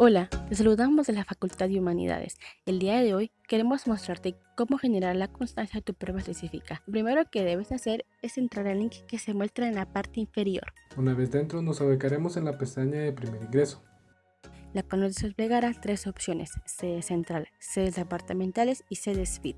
Hola, te saludamos de la Facultad de Humanidades. El día de hoy queremos mostrarte cómo generar la constancia de tu prueba específica. Lo primero que debes hacer es entrar al link que se muestra en la parte inferior. Una vez dentro nos ubicaremos en la pestaña de primer ingreso. La cual nos desplegará tres opciones, sede central, sedes departamentales y sedes FIT.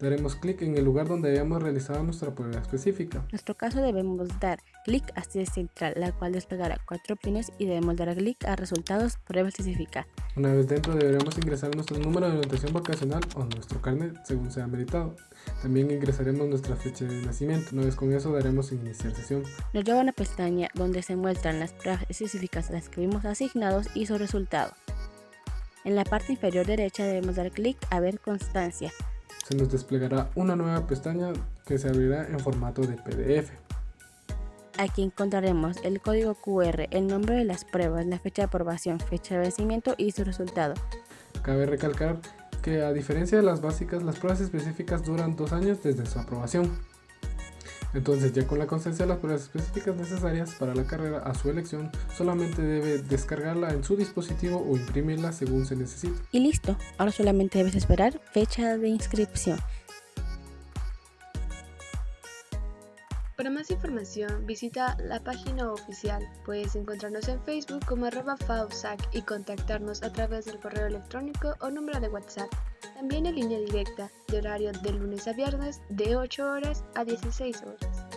Daremos clic en el lugar donde hayamos realizado nuestra prueba específica. En nuestro caso debemos dar clic a sede central, la cual desplegará cuatro pines y debemos dar clic a resultados prueba específica. Una vez dentro deberemos ingresar nuestro número de anotación vacacional o nuestro carnet según sea meritado. También ingresaremos nuestra fecha de nacimiento. Una vez con eso daremos iniciar sesión. Nos lleva a una pestaña donde se muestran las pruebas específicas las que vimos asignados y su resultado. En la parte inferior derecha debemos dar clic a ver constancia se nos desplegará una nueva pestaña que se abrirá en formato de PDF. Aquí encontraremos el código QR, el nombre de las pruebas, la fecha de aprobación, fecha de vencimiento y su resultado. Cabe recalcar que a diferencia de las básicas, las pruebas específicas duran dos años desde su aprobación. Entonces ya con la constancia de las pruebas específicas necesarias para la carrera a su elección, solamente debe descargarla en su dispositivo o imprimirla según se necesite. Y listo, ahora solamente debes esperar fecha de inscripción. Para más información visita la página oficial. Puedes encontrarnos en Facebook como arroba FAUSAC y contactarnos a través del correo electrónico o número de WhatsApp. También en línea directa, de horario de lunes a viernes de 8 horas a 16 horas.